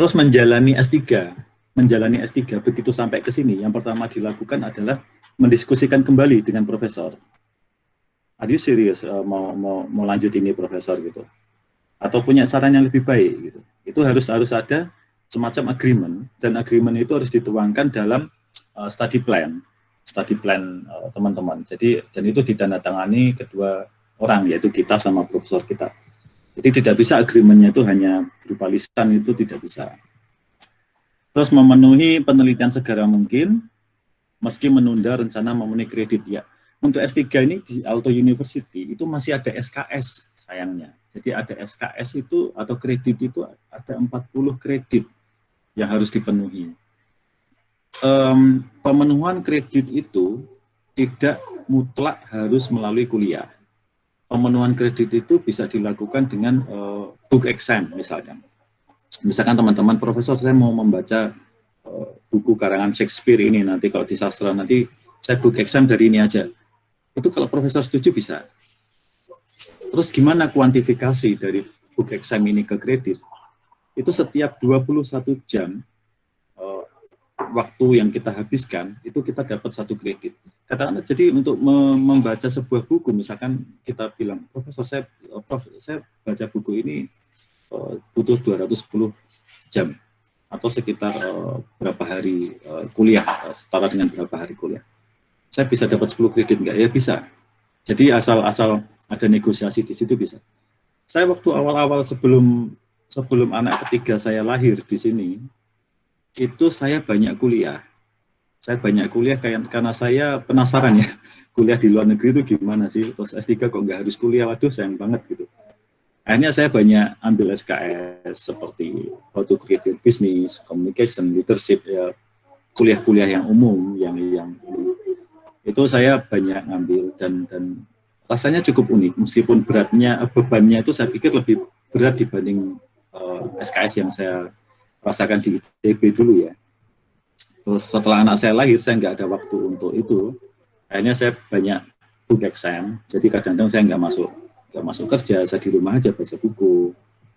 Terus menjalani S3, menjalani S3 begitu sampai ke sini, yang pertama dilakukan adalah mendiskusikan kembali dengan profesor. Are you serious uh, mau, mau, mau lanjut ini profesor gitu? Atau punya saran yang lebih baik gitu? Itu harus harus ada semacam agreement dan agreement itu harus dituangkan dalam uh, study plan, study plan uh, teman-teman. Uh, Jadi dan itu ditandatangani kedua orang yaitu kita sama profesor kita. Jadi tidak bisa agreementnya itu hanya berupa lisan itu tidak bisa. Terus memenuhi penelitian segera mungkin, meski menunda rencana memenuhi kredit. Ya, untuk S3 ini di Auto University itu masih ada SKS sayangnya. Jadi ada SKS itu atau kredit itu ada 40 kredit yang harus dipenuhi. Um, pemenuhan kredit itu tidak mutlak harus melalui kuliah pemenuhan kredit itu bisa dilakukan dengan uh, book exam misalkan. Misalkan teman-teman profesor saya mau membaca uh, buku karangan Shakespeare ini nanti kalau di sastra nanti saya book exam dari ini aja. Itu kalau profesor setuju bisa. Terus gimana kuantifikasi dari book exam ini ke kredit? Itu setiap 21 jam waktu yang kita habiskan itu kita dapat satu kredit. Katakanlah jadi untuk membaca sebuah buku misalkan kita bilang profesor saya prof saya baca buku ini uh, butuh 210 jam atau sekitar uh, berapa hari uh, kuliah setara dengan berapa hari kuliah. Saya bisa dapat 10 kredit enggak? Ya bisa. Jadi asal-asal ada negosiasi di situ bisa. Saya waktu awal-awal sebelum sebelum anak ketiga saya lahir di sini, itu saya banyak kuliah. Saya banyak kuliah karena saya penasaran ya, kuliah di luar negeri itu gimana sih, terus S3 kok nggak harus kuliah, waduh sayang banget gitu. Akhirnya saya banyak ambil SKS seperti how to create business, communication, leadership, ya kuliah-kuliah yang umum, yang yang itu saya banyak ngambil dan dan rasanya cukup unik meskipun beratnya bebannya itu saya pikir lebih berat dibanding uh, eh, SKS yang saya rasakan di ITB dulu ya. Terus setelah anak saya lahir, saya nggak ada waktu untuk itu. Akhirnya saya banyak book exam, jadi kadang-kadang saya nggak masuk nggak masuk kerja, saya di rumah aja baca buku,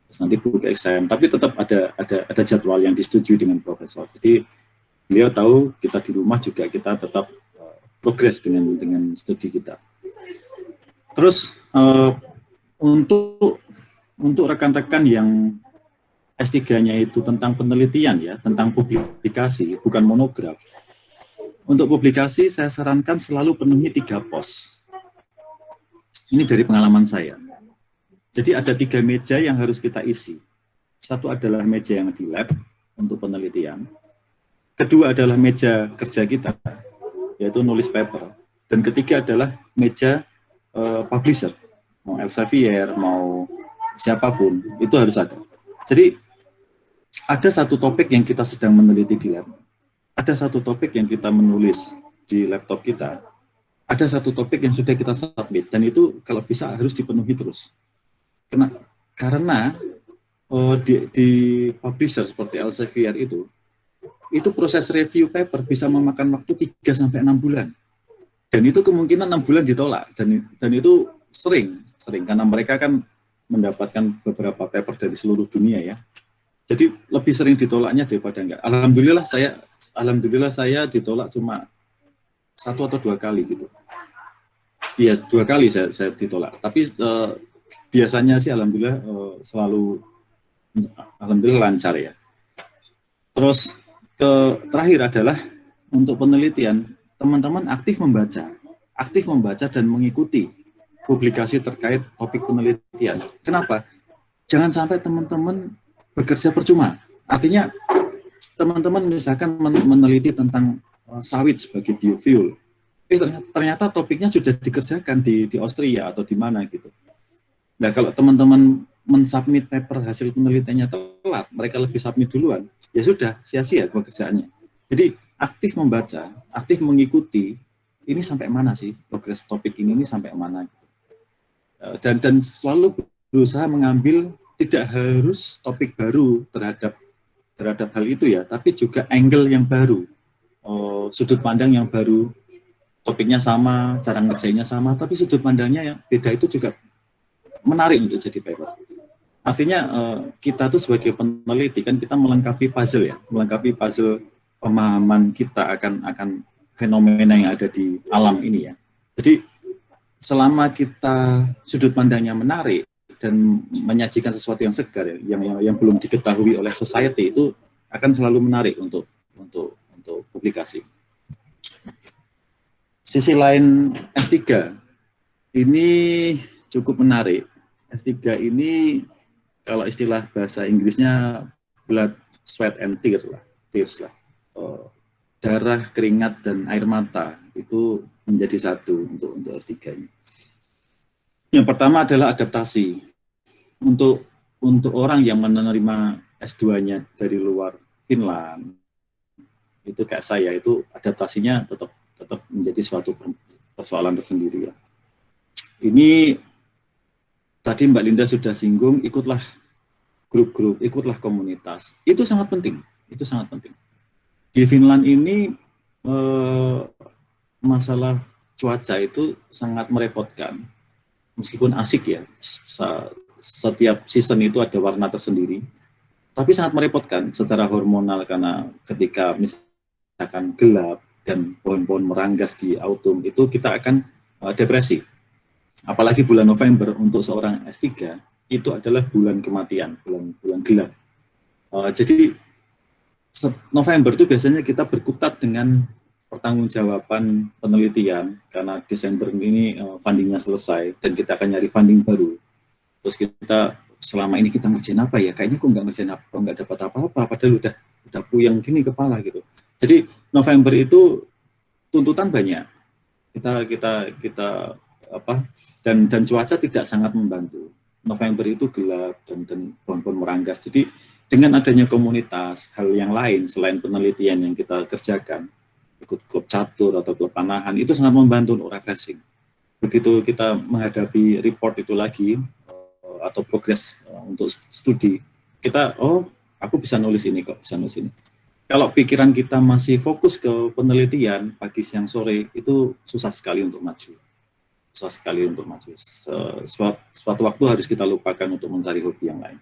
terus nanti book exam. Tapi tetap ada ada ada jadwal yang disetujui dengan profesor. Jadi beliau tahu kita di rumah juga kita tetap uh, progres dengan dengan studi kita. Terus uh, untuk untuk rekan-rekan yang S3-nya itu tentang penelitian ya, tentang publikasi, bukan monograf. Untuk publikasi, saya sarankan selalu penuhi tiga pos. Ini dari pengalaman saya. Jadi ada tiga meja yang harus kita isi. Satu adalah meja yang di lab untuk penelitian. Kedua adalah meja kerja kita, yaitu nulis paper. Dan ketiga adalah meja uh, publisher, mau Elsevier, mau siapa pun, itu harus ada. Jadi ada satu topik yang kita sedang meneliti di lab, ada satu topik yang kita menulis di laptop kita, ada satu topik yang sudah kita submit, dan itu kalau bisa harus dipenuhi terus. Karena, karena oh, di, di publisher seperti Elsevier itu, itu proses review paper bisa memakan waktu 3-6 bulan. Dan itu kemungkinan 6 bulan ditolak, dan, dan itu sering, sering, karena mereka kan mendapatkan beberapa paper dari seluruh dunia ya, jadi lebih sering ditolaknya daripada enggak. Alhamdulillah saya alhamdulillah saya ditolak cuma satu atau dua kali gitu. Iya, dua kali saya, saya ditolak. Tapi uh, biasanya sih alhamdulillah uh, selalu alhamdulillah lancar ya. Terus ke terakhir adalah untuk penelitian, teman-teman aktif membaca, aktif membaca dan mengikuti publikasi terkait topik penelitian. Kenapa? Jangan sampai teman-teman bekerja percuma. Artinya teman-teman misalkan meneliti tentang uh, sawit sebagai biofuel, eh ternyata, topiknya sudah dikerjakan di, di Austria atau di mana gitu. Nah kalau teman-teman mensubmit paper hasil penelitiannya telat, mereka lebih submit duluan, ya sudah sia-sia pekerjaannya. Jadi aktif membaca, aktif mengikuti, ini sampai mana sih progres topik ini, ini sampai mana dan dan selalu berusaha mengambil tidak harus topik baru terhadap terhadap hal itu ya, tapi juga angle yang baru, oh, sudut pandang yang baru, topiknya sama, cara ngerjainnya sama, tapi sudut pandangnya yang beda itu juga menarik untuk jadi paper. Artinya uh, kita tuh sebagai peneliti kan kita melengkapi puzzle ya, melengkapi puzzle pemahaman kita akan akan fenomena yang ada di alam ini ya. Jadi selama kita sudut pandangnya menarik dan menyajikan sesuatu yang segar ya, yang, yang yang belum diketahui oleh society itu akan selalu menarik untuk untuk untuk publikasi. Sisi lain S3 ini cukup menarik. S3 ini kalau istilah bahasa Inggrisnya blood, sweat, and tears lah, tears lah. Uh, darah, keringat, dan air mata itu menjadi satu untuk untuk S3 ini. Yang pertama adalah adaptasi. Untuk untuk orang yang menerima S2-nya dari luar Finland, itu kayak saya, itu adaptasinya tetap tetap menjadi suatu persoalan tersendiri ya. Ini tadi Mbak Linda sudah singgung, ikutlah grup-grup, ikutlah komunitas. Itu sangat penting, itu sangat penting. Di Finland ini eh, masalah cuaca itu sangat merepotkan. Meskipun asik ya, setiap season itu ada warna tersendiri, tapi sangat merepotkan secara hormonal karena ketika misalkan gelap dan pohon-pohon meranggas di autumn itu kita akan uh, depresi. Apalagi bulan November untuk seorang S3 itu adalah bulan kematian, bulan bulan gelap. Uh, jadi November itu biasanya kita berkutat dengan pertanggungjawaban penelitian karena Desember ini uh, fundingnya selesai dan kita akan nyari funding baru. Terus kita selama ini kita ngerjain apa ya? Kayaknya kok nggak ngerjain apa, nggak dapat apa-apa, padahal udah udah puyeng gini kepala gitu. Jadi November itu tuntutan banyak. Kita kita kita apa dan dan cuaca tidak sangat membantu. November itu gelap dan dan pohon-pohon meranggas. Jadi dengan adanya komunitas, hal yang lain selain penelitian yang kita kerjakan, ikut klub catur atau klub panahan, itu sangat membantu untuk refreshing. Begitu kita menghadapi report itu lagi, eh, atau progres eh, untuk studi, kita, oh aku bisa nulis ini kok, bisa nulis ini. Kalau pikiran kita masih fokus ke penelitian, pagi, siang, sore, itu susah sekali untuk maju. Susah sekali untuk maju. Suatu, suatu waktu harus kita lupakan untuk mencari hobi yang lain.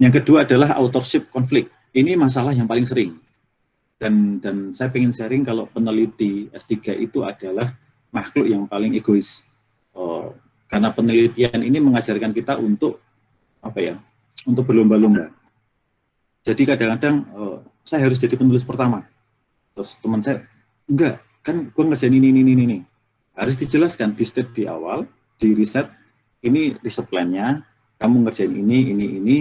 Yang kedua adalah authorship konflik. Ini masalah yang paling sering. Dan dan saya ingin sharing kalau peneliti S3 itu adalah makhluk yang paling egois. Oh, karena penelitian ini mengajarkan kita untuk apa ya? Untuk berlomba-lomba. Jadi kadang-kadang oh, saya harus jadi penulis pertama. Terus teman saya, enggak, kan gue ngerjain ini, ini, ini, ini. Harus dijelaskan di step di awal, di riset, ini riset plan-nya, kamu ngerjain ini, ini, ini,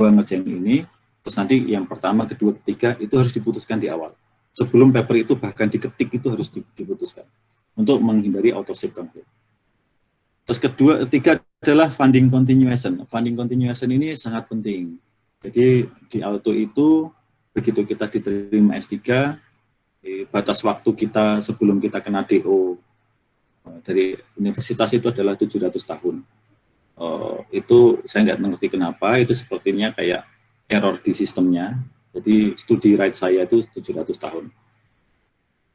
gue ngerjain ini, terus nanti yang pertama, kedua, ketiga, itu harus diputuskan di awal. Sebelum paper itu bahkan diketik itu harus diputuskan untuk menghindari authorship conflict. Terus kedua, ketiga adalah funding continuation. Funding continuation ini sangat penting. Jadi di auto itu begitu kita diterima S3, batas waktu kita sebelum kita kena DO eh, dari universitas itu adalah 700 tahun uh, itu saya nggak mengerti kenapa, itu sepertinya kayak error di sistemnya. Jadi studi right saya itu 700 tahun.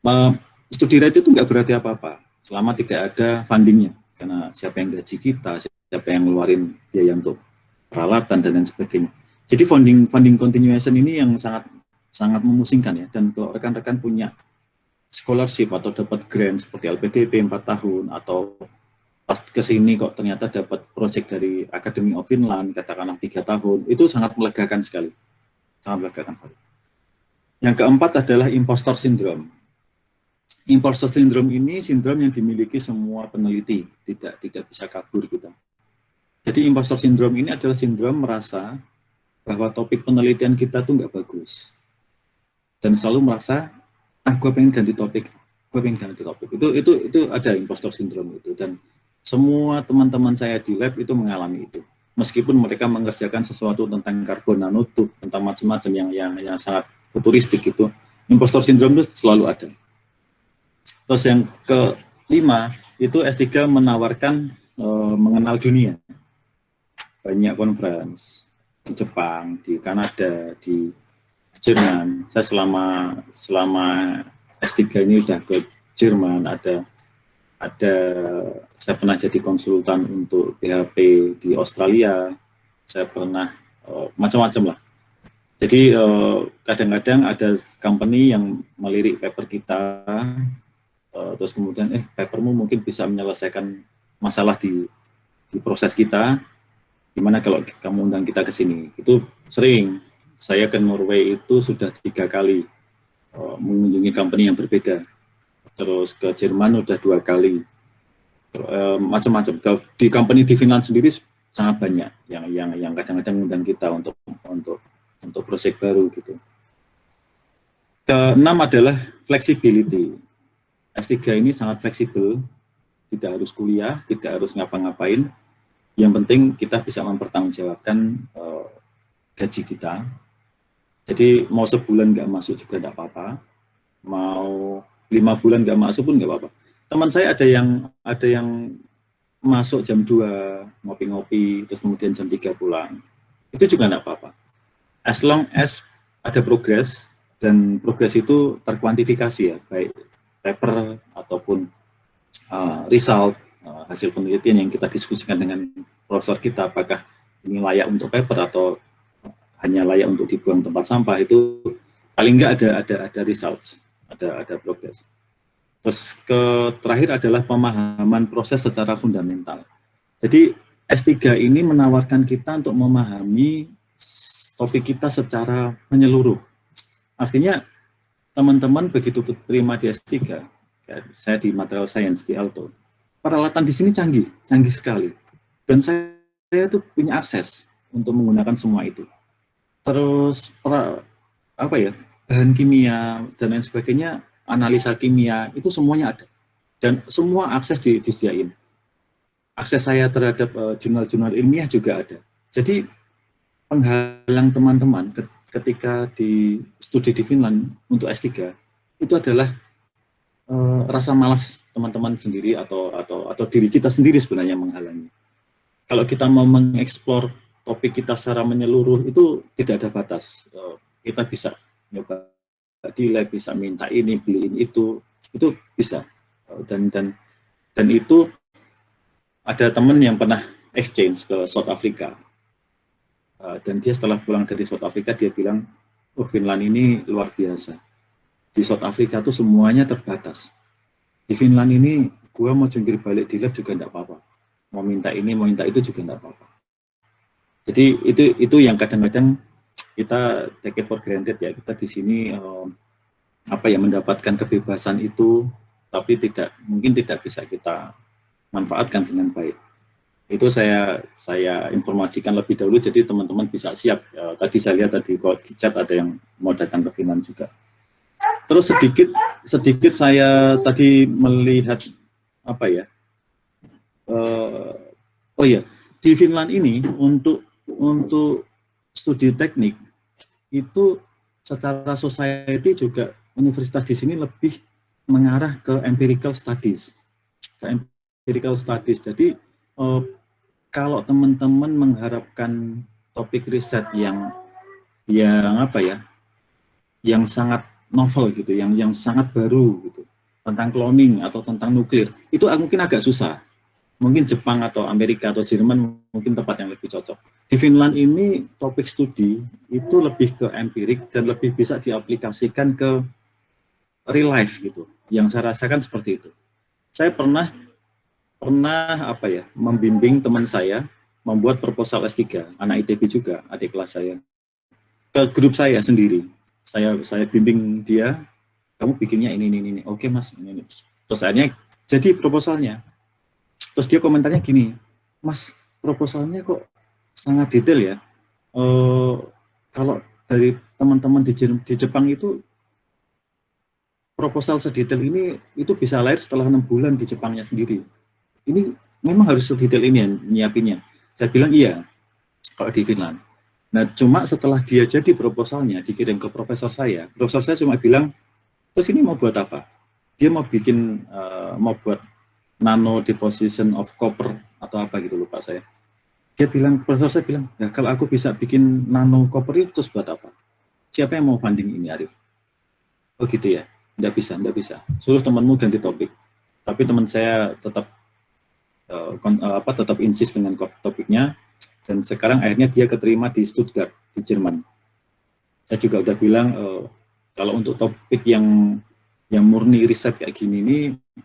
Uh, studi right itu nggak berarti apa-apa, selama tidak ada fundingnya. Karena siapa yang gaji kita, siapa yang ngeluarin biaya untuk peralatan dan lain sebagainya. Jadi funding funding continuation ini yang sangat sangat memusingkan ya. Dan kalau rekan-rekan punya scholarship atau dapat grant seperti LPDP 4 tahun atau pas ke sini kok ternyata dapat project dari Academy of Finland, katakanlah tiga tahun, itu sangat melegakan sekali. Sangat melegakan sekali. Yang keempat adalah impostor syndrome. Impostor syndrome ini sindrom yang dimiliki semua peneliti, tidak tidak bisa kabur kita. Jadi impostor syndrome ini adalah sindrom merasa bahwa topik penelitian kita tuh nggak bagus. Dan selalu merasa, ah gue pengen ganti topik, gue pengen ganti topik. Itu itu itu ada impostor syndrome itu. Dan semua teman-teman saya di lab itu mengalami itu. Meskipun mereka mengerjakan sesuatu tentang karbon nanotube, tentang macam-macam yang, yang yang sangat futuristik itu, impostor syndrome itu selalu ada. Terus yang kelima, itu S3 menawarkan e, mengenal dunia. Banyak conference di Jepang, di Kanada, di Jerman. Saya selama selama S3 ini sudah ke Jerman, ada ada saya pernah jadi konsultan untuk PHP di Australia, saya pernah uh, macam-macam lah. Jadi kadang-kadang uh, ada company yang melirik paper kita, uh, terus kemudian eh papermu mungkin bisa menyelesaikan masalah di, di proses kita, gimana kalau kamu undang kita ke sini? Itu sering. Saya ke Norway itu sudah tiga kali mengunjungi company yang berbeda. Terus ke Jerman udah dua kali. Macam-macam. Di company di Finland sendiri sangat banyak yang yang yang kadang-kadang undang kita untuk untuk untuk proyek baru gitu. Keenam adalah flexibility. S3 ini sangat fleksibel, tidak harus kuliah, tidak harus ngapa-ngapain, yang penting kita bisa mempertanggungjawabkan uh, gaji kita. Jadi mau sebulan nggak masuk juga tidak apa-apa, mau lima bulan nggak masuk pun nggak apa-apa. Teman saya ada yang ada yang masuk jam 2 ngopi-ngopi, terus kemudian jam 3 pulang. Itu juga nggak apa-apa. As long as ada progres, dan progres itu terkuantifikasi ya, baik paper ataupun uh, result Eh, hasil penelitian yang kita diskusikan dengan profesor kita, apakah ini layak untuk paper atau hanya layak untuk dibuang tempat sampah, itu paling enggak ada ada ada results, ada ada progress. Terus ke terakhir adalah pemahaman proses secara fundamental. Jadi S3 ini menawarkan kita untuk memahami topik kita secara menyeluruh. Artinya teman-teman begitu terima di S3, saya di material science di Alto, peralatan di sini canggih, canggih sekali. Dan saya, saya tuh punya akses untuk menggunakan semua itu. Terus pra, apa ya bahan kimia dan lain sebagainya, analisa kimia itu semuanya ada dan semua akses di, disediain. Akses saya terhadap eh, jurnal-jurnal uh, ilmiah juga ada. Jadi penghalang teman-teman ketika di studi di Finland untuk S3 itu adalah uh, rasa malas teman-teman sendiri atau atau atau diri kita sendiri sebenarnya menghalangi. Kalau kita mau mengeksplor topik kita secara menyeluruh itu tidak ada batas. Eh, kita bisa nyoba di lab, bisa minta ini, beliin itu, itu bisa. Eh, dan dan dan itu ada teman yang pernah exchange ke South Africa. Eh, dan dia setelah pulang dari South Africa, dia bilang, oh Finland ini luar biasa. Di South Africa itu semuanya terbatas di Finland ini gue mau jungkir balik di juga enggak apa-apa mau minta ini mau minta itu juga enggak apa-apa jadi itu itu yang kadang-kadang kita take it for granted ya kita di sini um, apa ya mendapatkan kebebasan itu tapi tidak mungkin tidak bisa kita manfaatkan dengan baik itu saya saya informasikan lebih dahulu jadi teman-teman bisa siap uh, tadi saya lihat tadi kok di chat ada yang mau datang ke Finland juga Terus sedikit sedikit saya tadi melihat apa ya? Uh, oh ya, di Finland ini untuk untuk studi teknik itu secara society juga universitas di sini lebih mengarah ke empirical studies, ke empirical studies. Jadi uh, kalau teman-teman mengharapkan topik riset yang yang apa ya, yang sangat novel gitu, yang yang sangat baru gitu, tentang cloning atau tentang nuklir, itu mungkin agak susah. Mungkin Jepang atau Amerika atau Jerman mungkin tempat yang lebih cocok. Di Finland ini topik studi itu lebih ke empirik dan lebih bisa diaplikasikan ke real life gitu. Yang saya rasakan seperti itu. Saya pernah pernah apa ya membimbing teman saya membuat proposal S3, anak ITB juga, adik kelas saya, ke grup saya sendiri saya saya bimbing dia kamu bikinnya ini ini ini oke mas ini, ini. terus akhirnya jadi proposalnya terus dia komentarnya gini mas proposalnya kok sangat detail ya? Uh, kalau dari teman-teman di, di Jepang itu proposal sedetail ini itu bisa lahir setelah enam bulan di Jepangnya sendiri. Ini memang harus sedetail ini ya nyiapinnya. Saya bilang iya kalau di Finland. Nah, cuma setelah dia jadi proposalnya, dikirim ke profesor saya, profesor saya cuma bilang, terus ini mau buat apa? Dia mau bikin, uh, mau buat nano deposition of copper atau apa gitu lupa saya. Dia bilang, profesor saya bilang, ya kalau aku bisa bikin nano copper itu terus buat apa? Siapa yang mau funding ini, Arif? Oh gitu ya, enggak bisa, enggak bisa. Suruh temanmu ganti topik. tapi teman saya tetap uh, apa tetap insist dengan topiknya dan sekarang akhirnya dia keterima di Stuttgart di Jerman. Saya juga udah bilang uh, kalau untuk topik yang yang murni riset kayak gini ini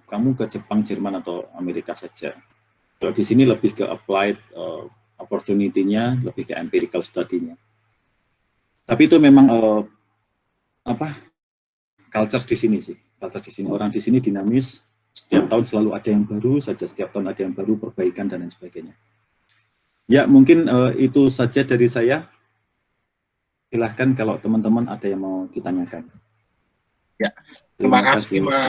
kamu ke Jepang, Jerman atau Amerika saja. Kalau di sini lebih ke applied uh, opportunity-nya, lebih ke empirical study-nya. Tapi itu memang uh, apa culture di sini sih, culture di sini orang di sini dinamis, setiap tahun selalu ada yang baru saja, setiap tahun ada yang baru, perbaikan dan lain sebagainya. Ya, mungkin uh, itu saja dari saya. Silahkan kalau teman-teman ada yang mau ditanyakan. Ya, terima kasih, Mas.